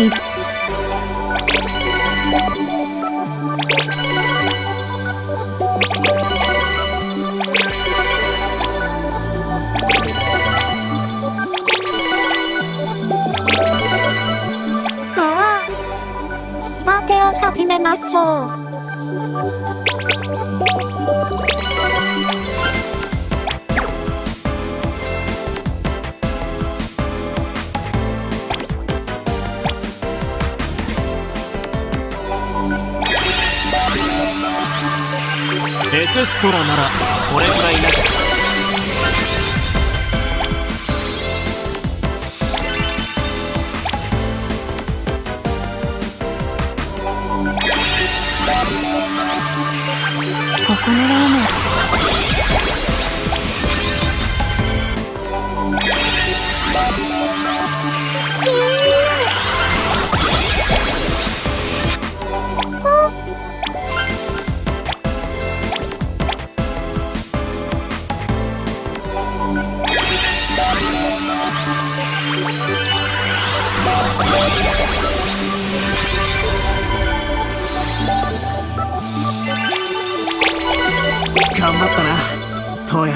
さあ、スパテを始めましょう。エクストラならこれくらいな。ここのラーメン。なトウヤ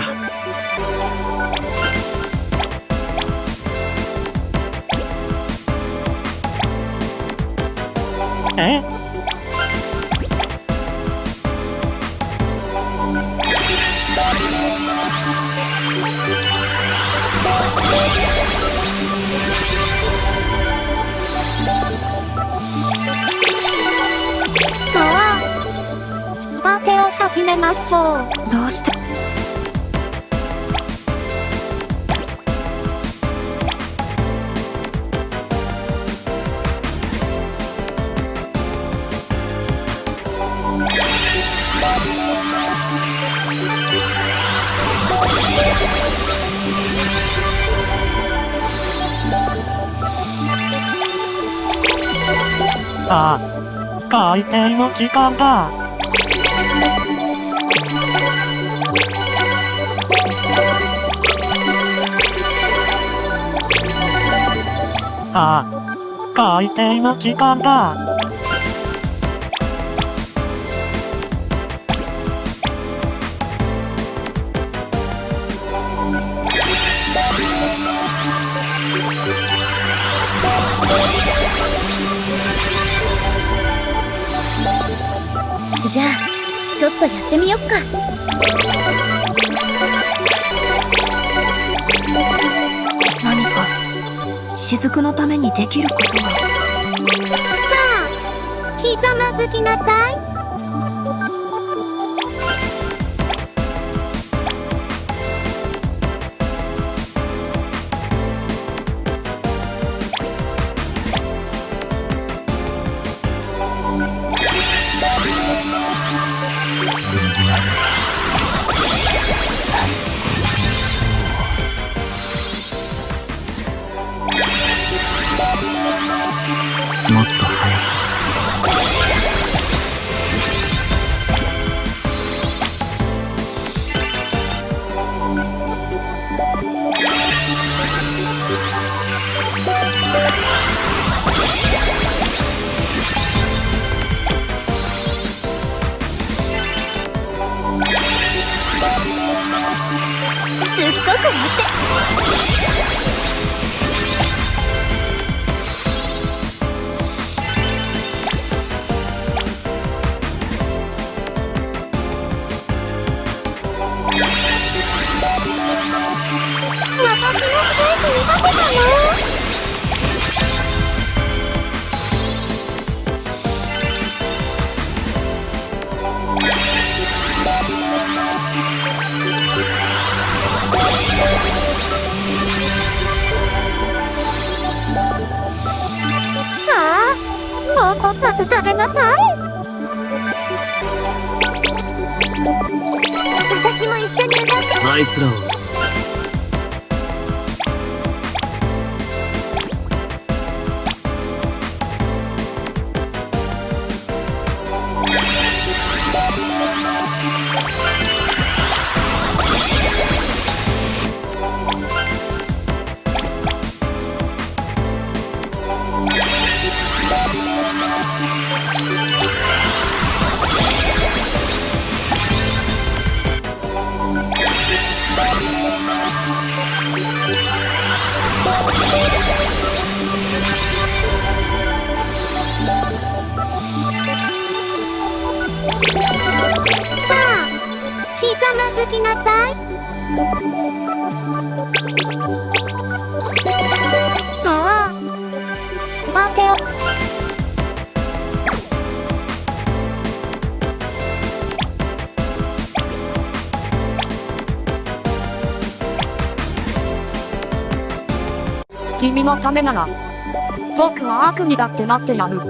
え？さあ、スパテを始めましょう。どうして？さ開店の時間だ。さあ開店の時間だ。ちょっとやってみよっか。何か雫のためにできることはさあ、ひざまずきなさい。あいつらをい。ああ、待てよ。君のためなら、僕は悪にだってなってやる。